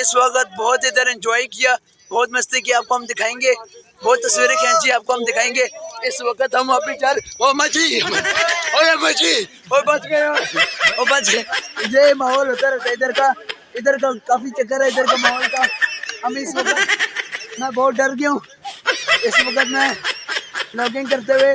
इस वक्त बहुत ही इधर एंजॉय किया, बहुत मस्ती की आपको हम दिखाएँगे, बहुत तस्वीरें खींची आपको हम दिखाएँगे। इस वक्त हम अभी जा ओ मजी ओए मजी ओ बच गए ओ बच गए। ये माहौल होता रहता है, इधर का इधर का काफ़ी चक्कर है, इधर का माहौल का। हम इस वक्त मैं बहुत डर गया हूँ। इस वक्त मैं ब्लॉगिंग करते हुए